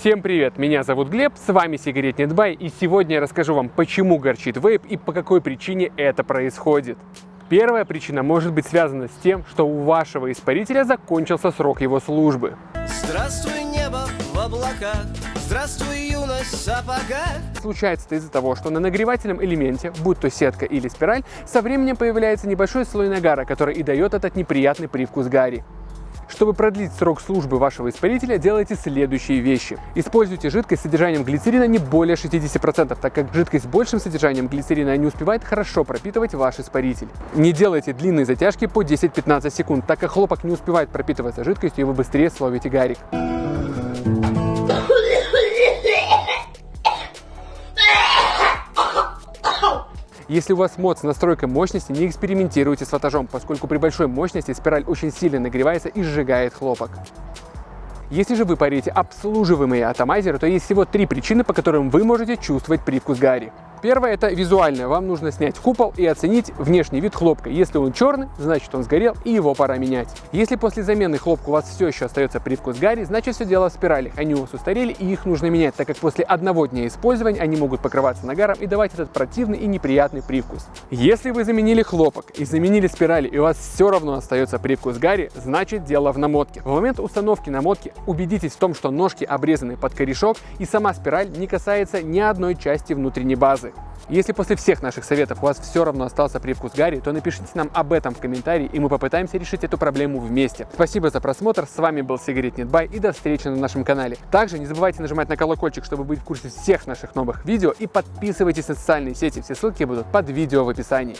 Всем привет, меня зовут Глеб, с вами Сигаретный Бай, и сегодня я расскажу вам, почему горчит вейп и по какой причине это происходит. Первая причина может быть связана с тем, что у вашего испарителя закончился срок его службы. Здравствуй, небо в облаках, здравствуй, юность в сапогах. Случается это из-за того, что на нагревательном элементе, будь то сетка или спираль, со временем появляется небольшой слой нагара, который и дает этот неприятный привкус гари. Чтобы продлить срок службы вашего испарителя, делайте следующие вещи. Используйте жидкость с содержанием глицерина не более 60%, так как жидкость с большим содержанием глицерина не успевает хорошо пропитывать ваш испаритель. Не делайте длинные затяжки по 10-15 секунд, так как хлопок не успевает пропитываться жидкостью и вы быстрее словите гарик. Если у вас мод с настройкой мощности, не экспериментируйте с ватажом, поскольку при большой мощности спираль очень сильно нагревается и сжигает хлопок. Если же вы парите обслуживаемые атомайзеры, то есть всего три причины, по которым вы можете чувствовать привкус гари. Первое это визуальное. Вам нужно снять купол и оценить внешний вид хлопка. Если он черный, значит он сгорел и его пора менять. Если после замены хлопка у вас все еще остается привкус гари, значит все дело в спиралях. Они у вас устарели и их нужно менять, так как после одного дня использования они могут покрываться нагаром и давать этот противный и неприятный привкус. Если вы заменили хлопок и заменили спирали и у вас все равно остается привкус гари, значит дело в намотке. В момент установки намотки убедитесь в том, что ножки обрезаны под корешок и сама спираль не касается ни одной части внутренней базы. Если после всех наших советов у вас все равно остался привкус гари, то напишите нам об этом в комментарии, и мы попытаемся решить эту проблему вместе. Спасибо за просмотр, с вами был Сигаретный Бай, и до встречи на нашем канале. Также не забывайте нажимать на колокольчик, чтобы быть в курсе всех наших новых видео, и подписывайтесь на социальные сети, все ссылки будут под видео в описании.